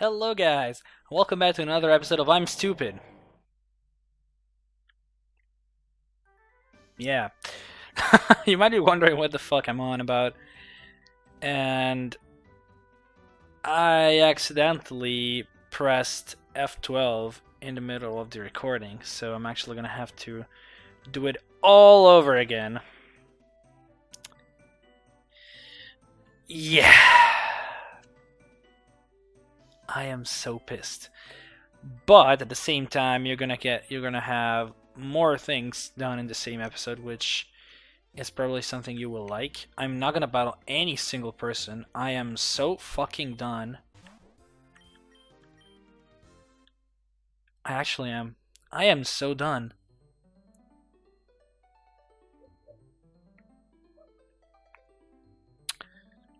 Hello, guys. Welcome back to another episode of I'm Stupid. Yeah. you might be wondering what the fuck I'm on about. And I accidentally pressed F12 in the middle of the recording, so I'm actually gonna have to do it all over again. Yeah. I am so pissed. But at the same time, you're gonna get you're gonna have more things done in the same episode, which is probably something you will like. I'm not gonna battle any single person. I am so fucking done. I actually am. I am so done.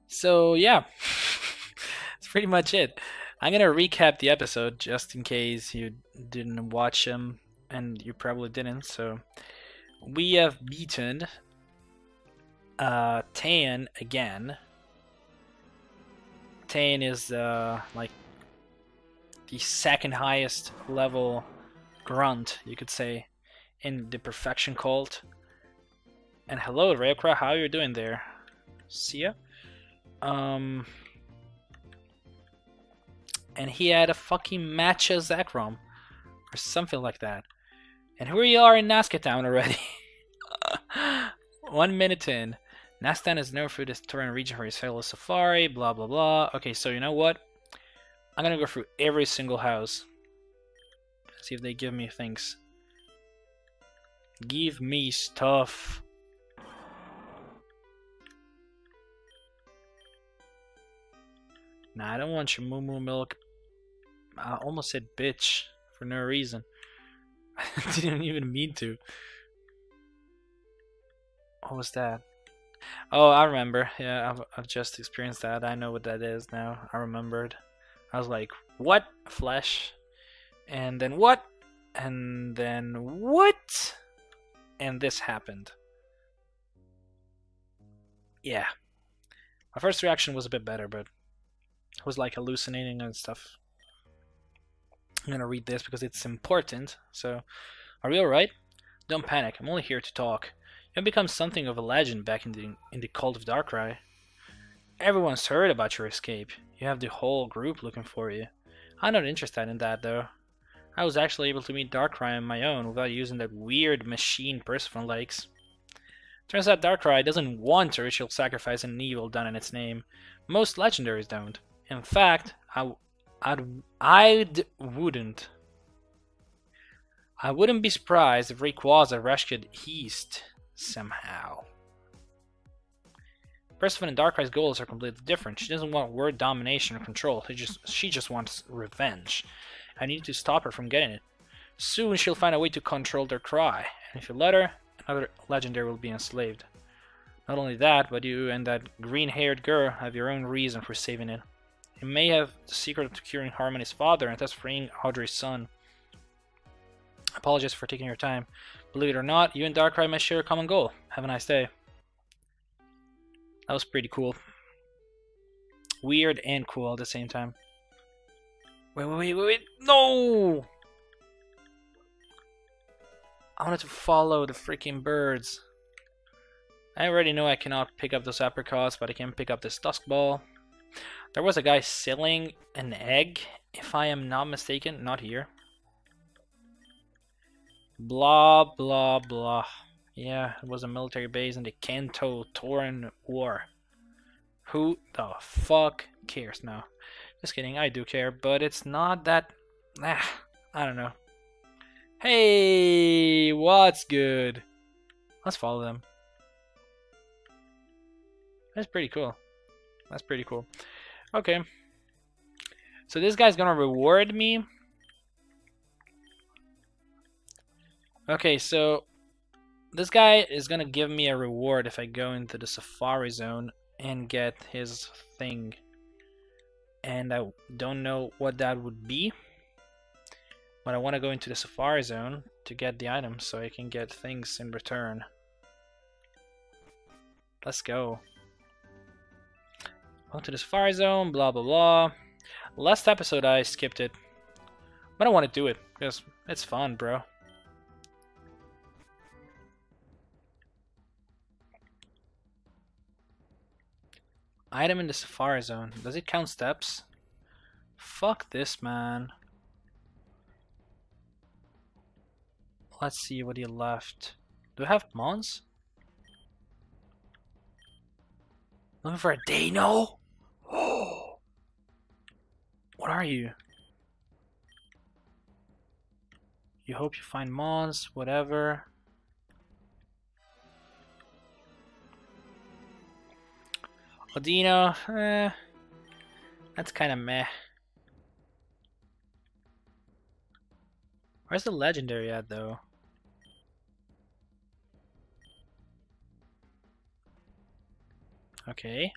So yeah, that's pretty much it. I'm gonna recap the episode just in case you didn't watch them, and you probably didn't. So we have beaten uh, Tan again. Tan is uh, like the second highest level grunt, you could say, in the Perfection Cult. And hello, Rayokra, how are you doing there? See ya. Um, and he had a fucking match as Zekrom, or something like that. And here we are in Nasca Town already. One minute in. Nastan is known for this Torren region for his fellow safari, blah blah blah. Okay, so you know what? I'm gonna go through every single house. See if they give me things. Give me stuff. Nah, I don't want your moo moo milk. I almost said bitch for no reason. I didn't even mean to. What was that? Oh, I remember. Yeah, I've, I've just experienced that. I know what that is now. I remembered. I was like, what? Flesh? And then what? And then what? And this happened. Yeah. My first reaction was a bit better, but it was like hallucinating and stuff. I'm gonna read this because it's important. So, are you alright? Don't panic. I'm only here to talk. You've become something of a legend back in the in the cult of Darkrai. Everyone's heard about your escape. You have the whole group looking for you. I'm not interested in that though. I was actually able to meet Darkrai on my own without using that weird machine Persephone likes. Turns out Darkrai doesn't want a ritual sacrifice and evil done in its name. Most legendaries don't. In fact, I, I'd, I'd wouldn't. I wouldn't be surprised if Rayquaza rescued East somehow. Persephone and Darkrai's goals are completely different. She doesn't want world domination or control. She just, she just wants revenge. I need to stop her from getting it. Soon she'll find a way to control Darkrai, and if you let her, another legendary will be enslaved. Not only that, but you and that green-haired girl have your own reason for saving it. You may have the secret to curing Harmony's father and thus freeing Audrey's son. I apologize for taking your time. Believe it or not, you and Darkrai may share a common goal. Have a nice day. That was pretty cool. Weird and cool at the same time. Wait, wait, wait, wait, wait. No! I wanted to follow the freaking birds. I already know I cannot pick up those apricots, but I can pick up this dusk ball. There was a guy selling an egg, if I am not mistaken. Not here. Blah, blah, blah. Yeah, it was a military base in the Kanto Torren War. Who the fuck cares now? Just kidding, I do care, but it's not that... Ah, I don't know. Hey, what's good? Let's follow them. That's pretty cool. That's pretty cool. Okay. So this guy's gonna reward me. Okay, so this guy is gonna give me a reward if I go into the safari zone and get his thing. And I don't know what that would be. But I want to go into the safari zone to get the items so I can get things in return. Let's go. Go to the safari zone, blah blah blah. Last episode I skipped it. But I want to do it because it's fun, bro. Item in the Safari Zone. Does it count steps? Fuck this, man. Let's see what he left. Do I have Mons? Looking for a Dano? Oh! What are you? You hope you find Mons, whatever. Audino, eh, that's kind of meh. Where's the legendary at though? Okay.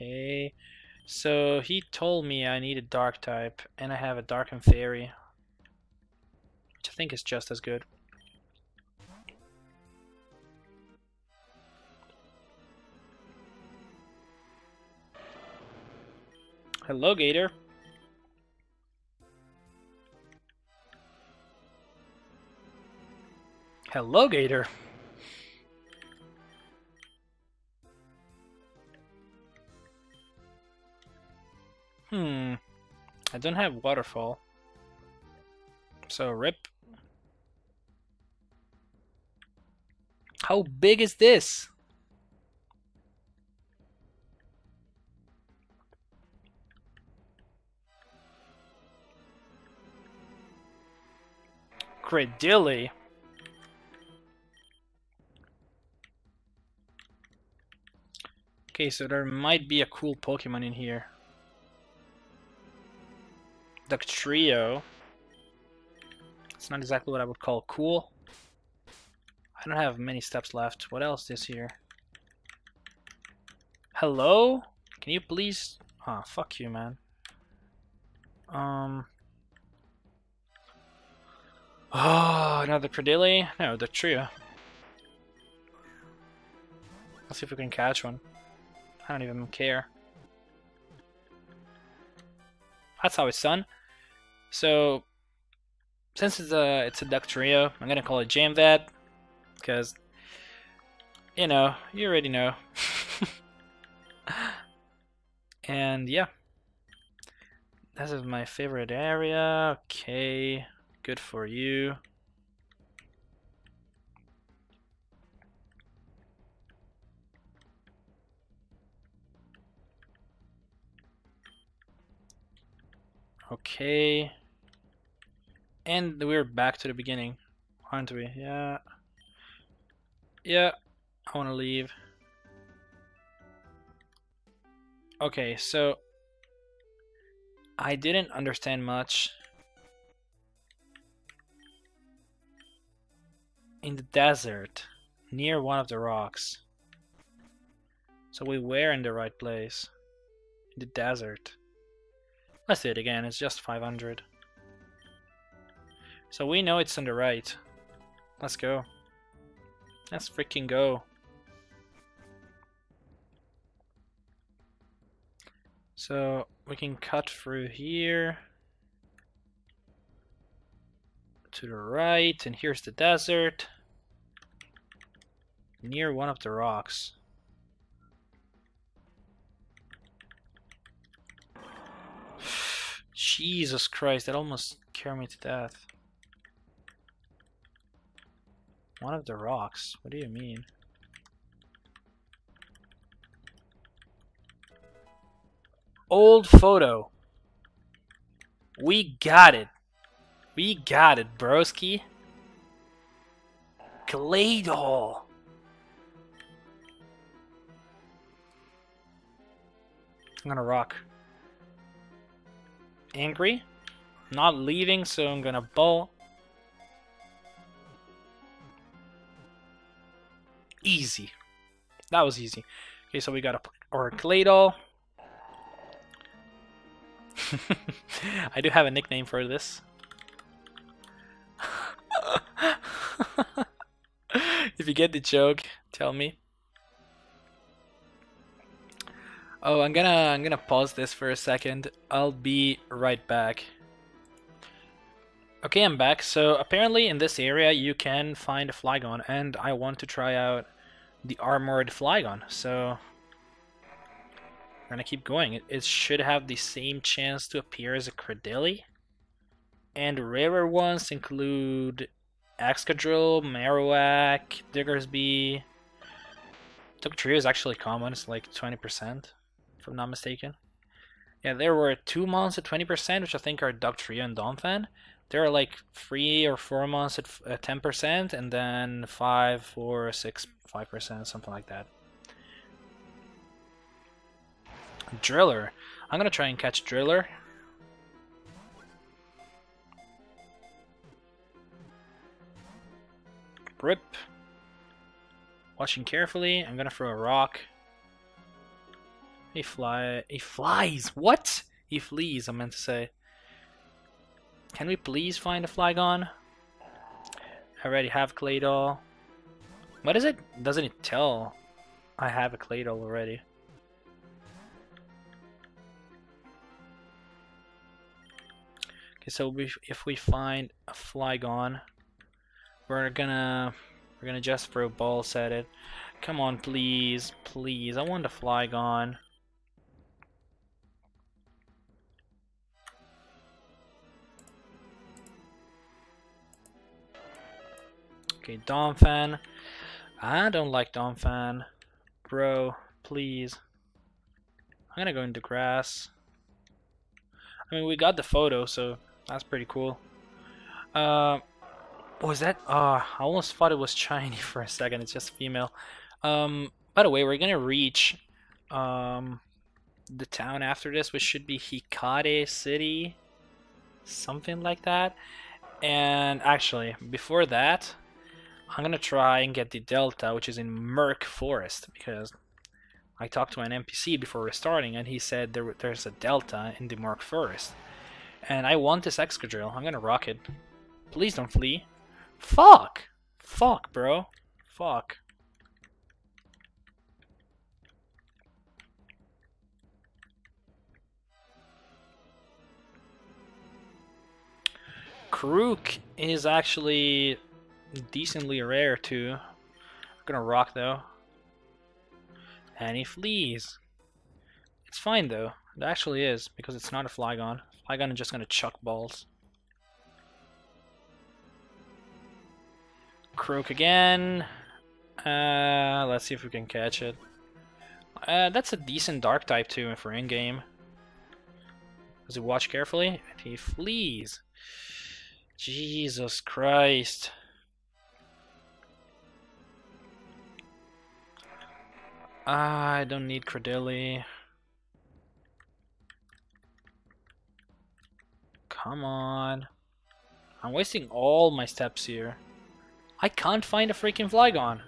Okay. So he told me I need a dark type and I have a dark and fairy. Which I think is just as good. Hello, Gator. Hello, Gator. Hmm. I don't have waterfall. So, rip. How big is this? Cradily. Okay, so there might be a cool Pokemon in here. Dugtrio. It's not exactly what I would call cool. I don't have many steps left. What else is here? Hello? Can you please... Ah, oh, fuck you, man. Um... Oh, another Cradily? No, the trio. Let's see if we can catch one. I don't even care. That's how it's done. So, since it's a it's a Dugtrio, I'm gonna call it jam Jamvad, because you know you already know. and yeah, this is my favorite area. Okay. Good for you. Okay. And we're back to the beginning, aren't we? Yeah. Yeah, I want to leave. Okay, so I didn't understand much in the desert near one of the rocks. So we were in the right place. In the desert. Let's do it again, it's just 500. So we know it's on the right. Let's go. Let's freaking go. So we can cut through here to the right, and here's the desert near one of the rocks. Jesus Christ, that almost scared me to death. One of the rocks? What do you mean? Old photo. We got it. We got it, broski. Claydol. I'm gonna rock. Angry. Not leaving, so I'm gonna bolt. Easy. That was easy. Okay, so we got a Orgladal. I do have a nickname for this. if you get the joke, tell me. Oh, I'm gonna I'm gonna pause this for a second. I'll be right back. Okay, I'm back. So apparently in this area you can find a Flygon, and I want to try out the armored Flygon. So we're gonna keep going. It, it should have the same chance to appear as a Cradily. And rarer ones include Excadrill, Marowak, Diggersby. Dugtrio is actually common, it's like 20%, if I'm not mistaken. Yeah, there were two months at 20%, which I think are Dugtrio and Donphan. There are like three or four months at 10%, and then five, four, six, five percent, something like that. Driller. I'm gonna try and catch Driller. Rip. Watching carefully. I'm gonna throw a rock. He fly. He flies. What? He flees. I meant to say. Can we please find a Flygon? I already have Claydol. What is it? Doesn't it tell? I have a Claydol already. Okay, so we, if we find a Flygon, we're gonna we're gonna just throw balls at it. Come on, please, please. I want a Flygon. Okay, Donphan. I don't like Donphan. Bro, please. I'm gonna go into grass. I mean, we got the photo, so that's pretty cool. Uh, was that? Uh, I almost thought it was shiny for a second. It's just female. Um, by the way, we're gonna reach um, the town after this, which should be Hikari City, something like that. And actually, before that, I'm gonna try and get the Delta, which is in Murk Forest, because I talked to an NPC before restarting, and he said there, there's a Delta in the Murk Forest. And I want this Excadrill. I'm gonna rock it. Please don't flee. Fuck! Fuck, bro. Fuck. Krook is actually decently rare too. I'm gonna rock though. And he flees. It's fine though. It actually is, because it's not a Flygon. Flygon is just gonna chuck balls. Croak again. Uh, let's see if we can catch it. Uh, that's a decent dark type too if we're in game. Does he watch carefully? And He flees. Jesus Christ. Ah, I don't need Cradily. Come on. I'm wasting all my steps here. I can't find a freaking Flygon.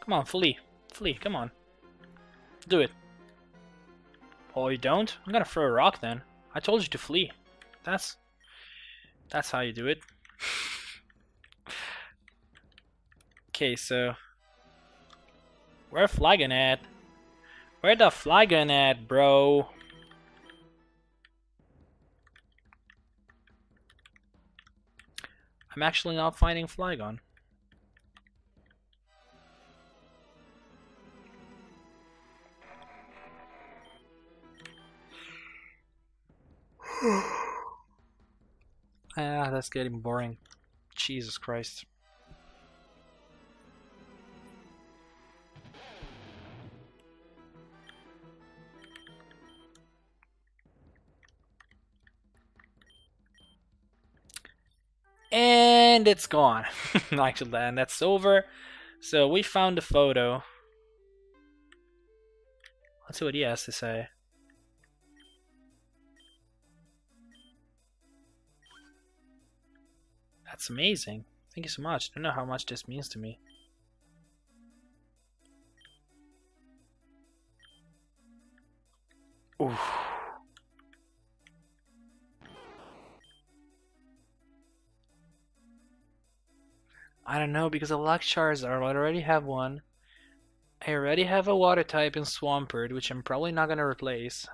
Come on, flee. Flee, come on. Do it. Oh, you don't? I'm gonna throw a rock then. I told you to flee. That's... That's how you do it. okay, so... Where Flygon at? Where the Flygon at, bro? I'm actually not finding Flygon. ah, that's getting boring. Jesus Christ. And it's gone. Actually, and that's over. So we found a photo. Let's see what he has to say. That's amazing. Thank you so much. I don't know how much this means to me. Oof. I don't know because of Luck Charizard, I already have one. I already have a water type in Swampert, which I'm probably not gonna replace.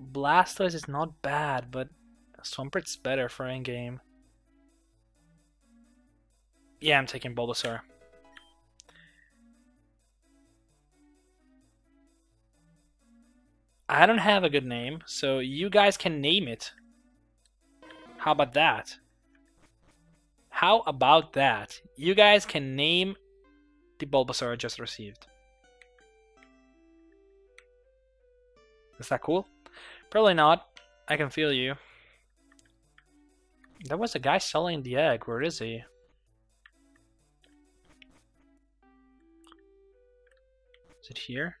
Blastoise is not bad, but Swampert's better for in-game. Yeah, I'm taking Bulbasaur. I don't have a good name, so you guys can name it. How about that? How about that? You guys can name the Bulbasaur I just received. Is that cool? Probably not. I can feel you. There was a guy selling the egg. Where is he? Is it here?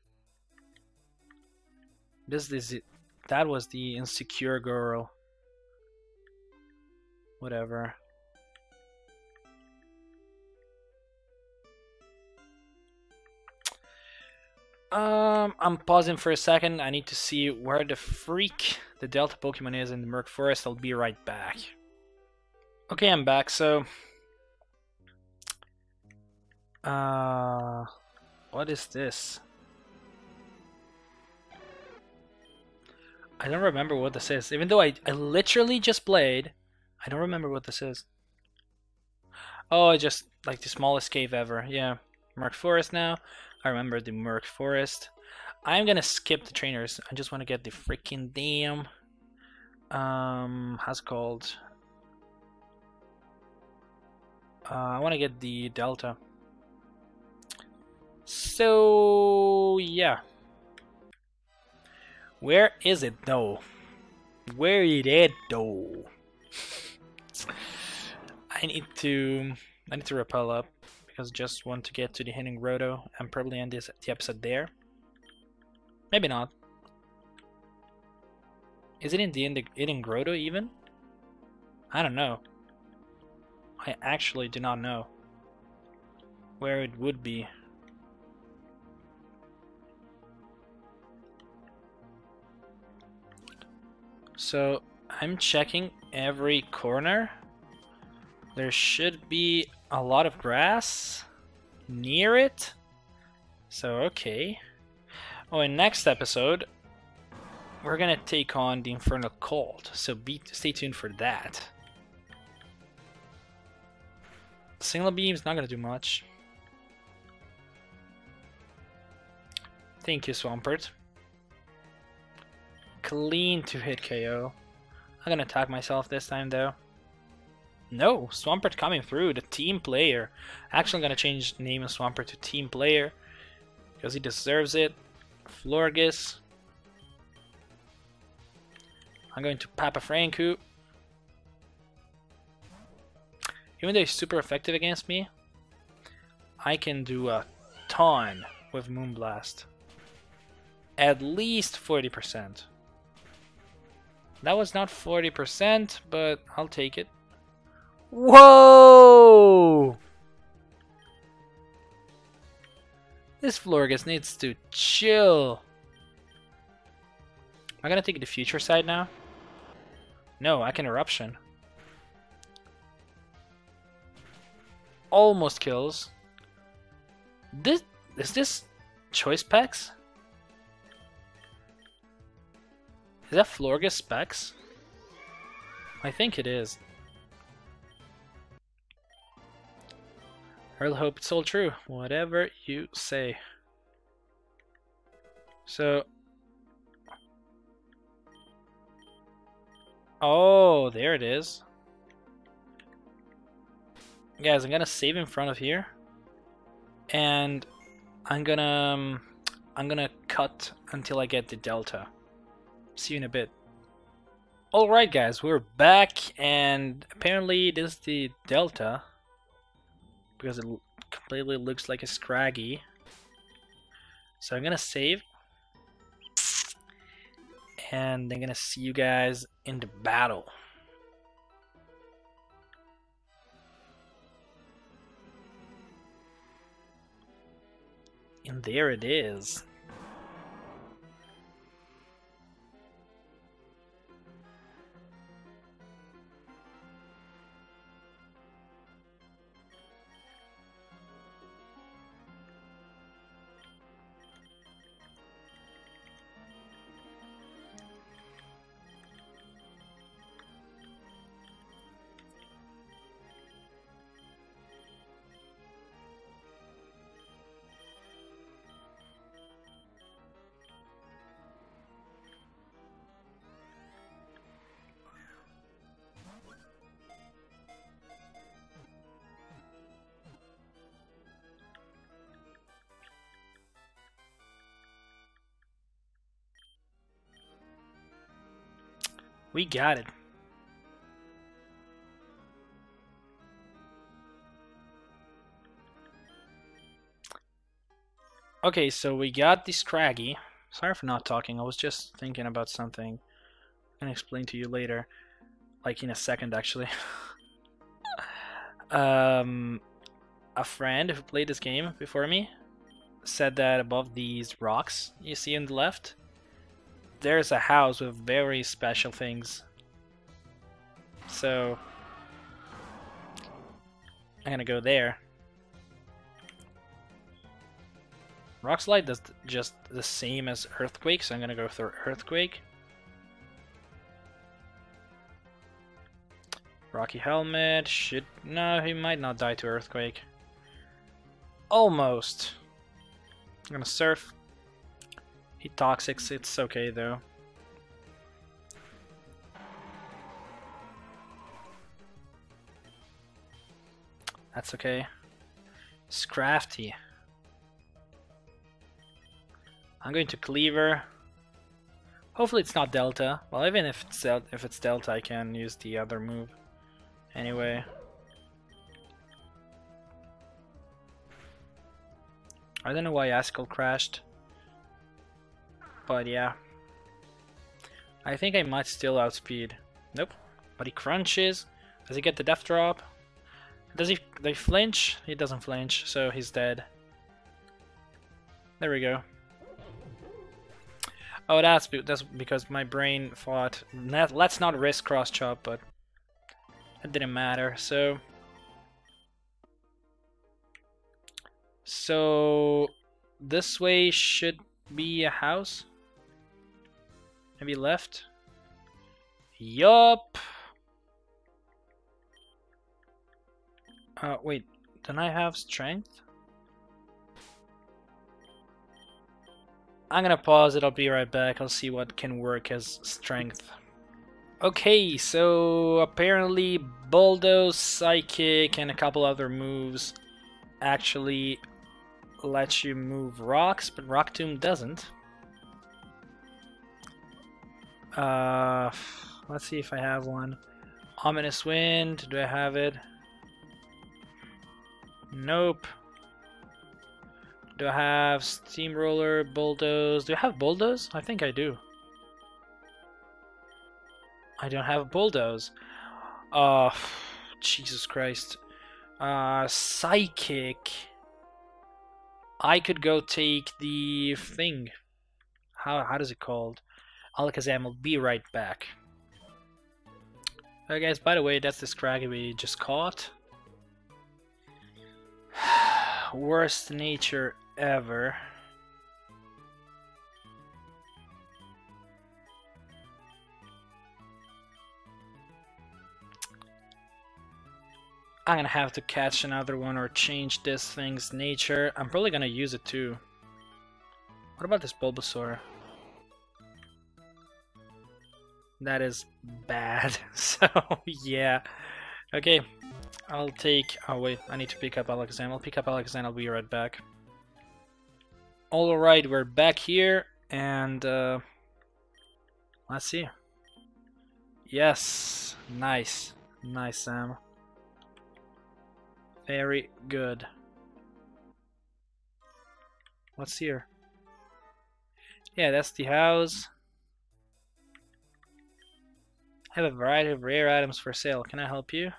This is it. That was the insecure girl. Whatever. Um, I'm pausing for a second. I need to see where the freak the Delta Pokemon is in the Murk Forest. I'll be right back. Okay, I'm back. So, uh, what is this? I don't remember what this is. Even though I, I literally just played, I don't remember what this is. Oh, just like the smallest cave ever. Yeah, Murk Forest now. I remember the Murk Forest. I'm gonna skip the trainers. I just want to get the freaking damn um how's it called? Uh, I want to get the Delta. So yeah. Where is it though? Where is it though? I need to I need to repel up because just want to get to the Hidden Grotto and probably end this the episode there. Maybe not. Is it in the Hidden Grotto even? I don't know. I actually do not know where it would be. So I'm checking every corner. There should be a lot of grass near it. So, okay. Oh, in next episode, we're gonna take on the Infernal Cult. So be stay tuned for that. Signal Beam's not gonna do much. Thank you, Swampert. Clean to hit KO. I'm gonna attack myself this time though. No, Swampert coming through, the team player. Actually, I'm gonna change name of Swampert to team player because he deserves it. Florges. I'm going to Papa Franku. Even though he's super effective against me, I can do a ton with Moonblast. At least 40%. That was not 40%, but I'll take it. Whoa! This Florges needs to chill. Am I gonna take the Future Sight now? No, I can eruption. Almost kills. This is this choice packs? Is that Florges specs? I think it is. I really hope it's all true. Whatever you say. So... Oh, there it is. Guys, I'm gonna save in front of here. And I'm gonna... Um, I'm gonna cut until I get the delta. See you in a bit. Alright guys, we're back and apparently this is the delta because it completely looks like a Scraggy. So I'm gonna save. And I'm gonna see you guys in the battle. And there it is. We got it. Okay, so we got the Scraggy. Sorry for not talking, I was just thinking about something. I can explain to you later. Like in a second, actually. um, a friend who played this game before me said that above these rocks you see on the left, there's a house with very special things. So, I'm gonna go there. Rock Slide does just the same as Earthquake, so I'm gonna go for Earthquake. Rocky Helmet should... No, he might not die to Earthquake. Almost. I'm gonna Surf. He Toxics, it's okay though. That's okay. Scrafty. I'm going to Cleaver. Hopefully it's not Delta. Well, even if it's, if it's Delta, I can use the other move. Anyway. I don't know why Askel crashed. But yeah. I think I might still outspeed. Nope. But he crunches. Does he get the death drop? Does he they flinch? He doesn't flinch, so he's dead. There we go. Oh, that's that's because my brain thought let's not risk cross chop, but it didn't matter. So, so this way should be a house. Maybe left. Yup. Uh, wait. Don't I have strength? I'm gonna pause it, I'll be right back, I'll see what can work as strength. Okay, so apparently Bulldoze, Psychic, and a couple other moves actually let you move rocks, but Rock Tomb doesn't. Uh, let's see if I have one. Ominous Wind, do I have it? Nope. Do I have Steamroller, Bulldoze? Do I have Bulldoze? I think I do. I don't have Bulldoze. Oh, Jesus Christ. Uh, Psychic. I could go take the thing. How, how does it called? Alakazam will be right back. Alright guys, by the way, that's the Scraggy we just caught. Worst nature ever. I'm gonna have to catch another one or change this thing's nature. I'm probably gonna use it too. What about this Bulbasaur? That is bad. so, yeah. Okay, I'll take... Oh wait, I need to pick up Alakazam. I'll pick up Alakazam, I'll be right back. Alright, we're back here, and uh, let's see. Yes, nice, nice Sam. Very good. What's here? Yeah, that's the house. I have a variety of rare items for sale. Can I help you?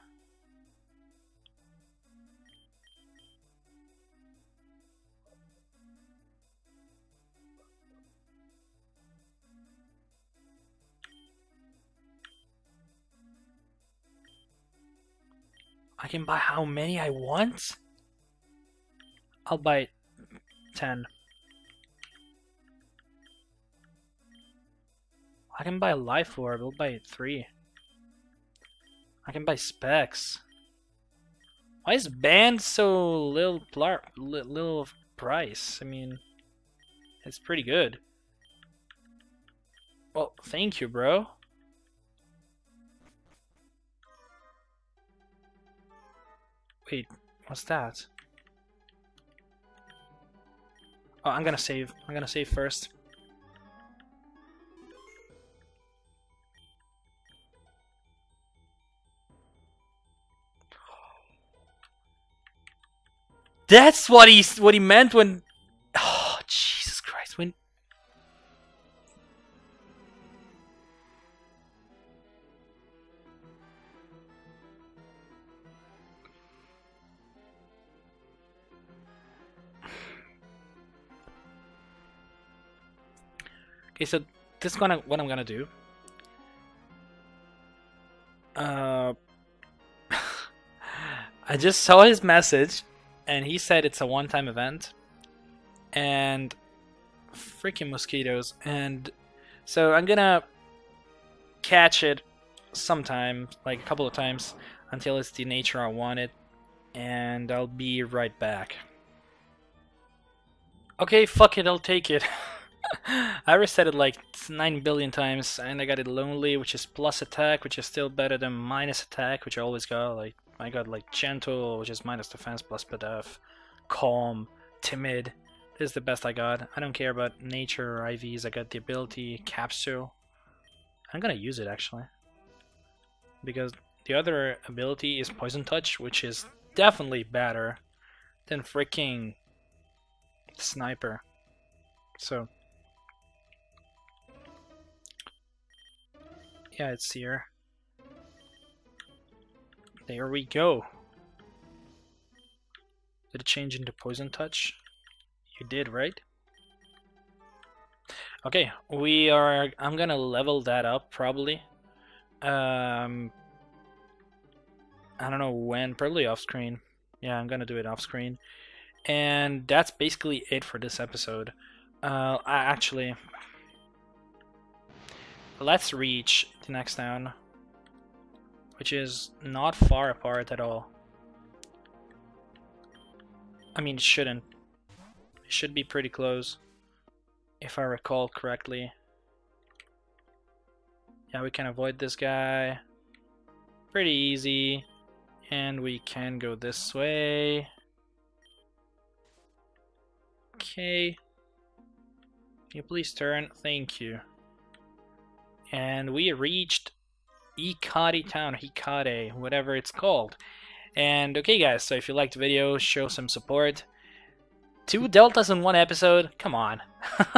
I can buy how many I want? I'll buy 10. I can buy Life Orb, I'll buy 3. I can buy Specs. Why is Band so little, little price? I mean, it's pretty good. Well, thank you, bro. Wait, what's that? Oh, I'm gonna save. I'm gonna save first. That's what he what he meant when. Oh Jesus Christ! When Okay, so this is gonna what I'm gonna do. Uh, I just saw his message, and he said it's a one-time event, and freaking mosquitoes. And so I'm gonna catch it sometime, like a couple of times, until it's the nature I want it, and I'll be right back. Okay, fuck it, I'll take it. I reset it like 9 billion times and I got it lonely which is plus attack which is still better than minus attack which I always got like I got like gentle which is minus defense plus pedef calm timid. This is the best I got. I don't care about nature or IVs I got the ability capsule. I'm gonna use it actually. Because the other ability is poison touch which is definitely better than freaking sniper. So Yeah, it's here. There we go. Did it change into Poison Touch? You did, right? Okay, we are... I'm gonna level that up, probably. Um, I don't know when, probably off screen. Yeah, I'm gonna do it off screen. And that's basically it for this episode. Uh, I actually, let's reach the next town, which is not far apart at all. I mean, it shouldn't. It should be pretty close, if I recall correctly. Yeah, we can avoid this guy. Pretty easy. And we can go this way. Okay. Can you please turn? Thank you and we reached Hikari town, Hikare, whatever it's called. And okay guys, so if you liked the video, show some support. Two deltas in one episode? Come on.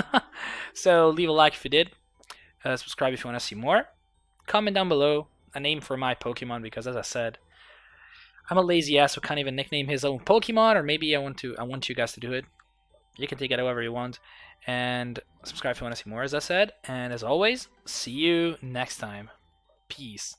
so leave a like if you did. Uh, subscribe if you want to see more. Comment down below a name for my Pokemon because as I said, I'm a lazy ass who can't even nickname his own Pokemon, or maybe I want to I want you guys to do it. You can take it however you want. And subscribe if you want to see more, as I said. And as always, see you next time. Peace.